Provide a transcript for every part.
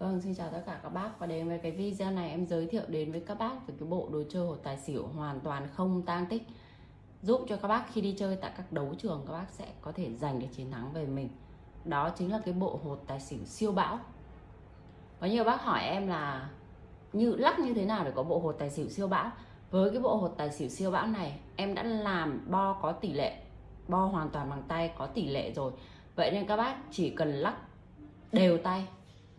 Vâng, xin chào tất cả các bác. Và đến với cái video này em giới thiệu đến với các bác về cái bộ đồ chơi hột tài xỉu hoàn toàn không tang tích. Giúp cho các bác khi đi chơi tại các đấu trường các bác sẽ có thể giành được chiến thắng về mình. Đó chính là cái bộ hột tài xỉu siêu bão. Có nhiều bác hỏi em là như lắc như thế nào để có bộ hột tài xỉu siêu bão? Với cái bộ hột tài xỉu siêu bão này em đã làm bo có tỷ lệ bo hoàn toàn bằng tay có tỷ lệ rồi. Vậy nên các bác chỉ cần lắc đều tay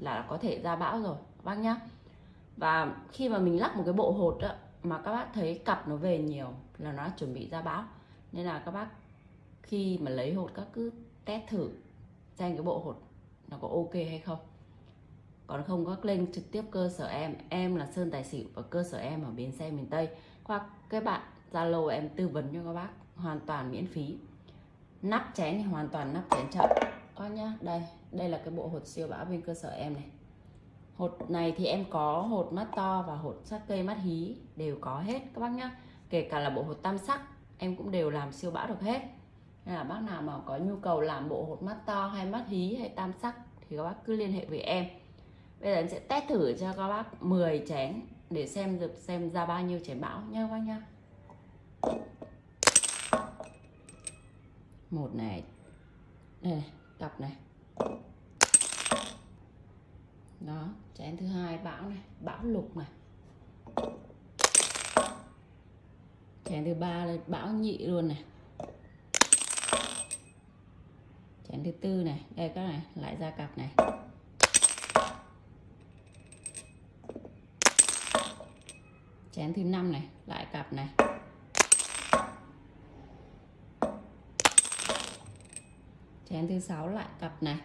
là có thể ra bão rồi các bác nhá. Và khi mà mình lắc một cái bộ hột đó, mà các bác thấy cặp nó về nhiều là nó chuẩn bị ra bão. Nên là các bác khi mà lấy hột các cứ test thử xem cái bộ hột nó có ok hay không. Còn không các lên trực tiếp cơ sở em em là sơn tài xỉu và cơ sở em ở bến xe miền tây. Hoặc các bạn zalo em tư vấn cho các bác hoàn toàn miễn phí. Nắp chén thì hoàn toàn nắp chén chậm. Ờ có nhá đây đây là cái bộ hột siêu bão bên cơ sở em này. Hột này thì em có hột mắt to và hột sắc cây mắt hí, đều có hết các bác nhá. Kể cả là bộ hột tam sắc, em cũng đều làm siêu bão được hết. Nên là bác nào mà có nhu cầu làm bộ hột mắt to hay mắt hí hay tam sắc thì các bác cứ liên hệ với em. Bây giờ em sẽ test thử cho các bác 10 chén để xem được xem ra bao nhiêu chén bão nha các bác nhá. Một này. Đây này cặp này. Đó, chén thứ hai, bão này, bão lục này. Chén thứ ba là bão nhị luôn này. Chén thứ tư này, đây các này lại ra cặp này. Chén thứ năm này, lại cặp này. Chén thứ sáu lại cặp này.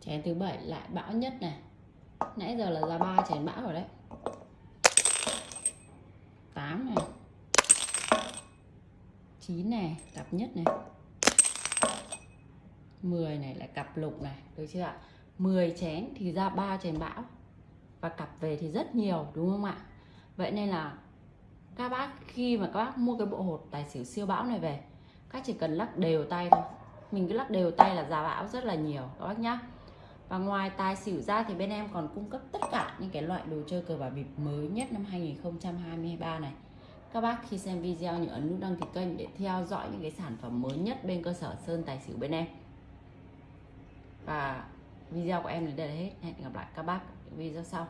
Chén thứ bảy lại bão nhất này. Nãy giờ là ra ba chén bão rồi đấy. 8 này. 9 này, cặp nhất này. 10 này lại cặp lục này, được chưa ạ? 10 chén thì ra ba chén bão. Và cặp về thì rất nhiều, đúng không ạ? Vậy nên là các bác, khi mà các bác mua cái bộ hột tài xỉu siêu bão này về các chỉ cần lắc đều tay thôi. Mình cứ lắc đều tay là giá bão rất là nhiều, các bác nhá. Và ngoài tài xỉu ra thì bên em còn cung cấp tất cả những cái loại đồ chơi cờ bạc bịp mới nhất năm 2023 này. Các bác khi xem video nhớ ấn nút đăng ký kênh để theo dõi những cái sản phẩm mới nhất bên cơ sở Sơn Tài Xỉu bên em. Và video của em đến đây là hết. Hẹn gặp lại các bác video sau.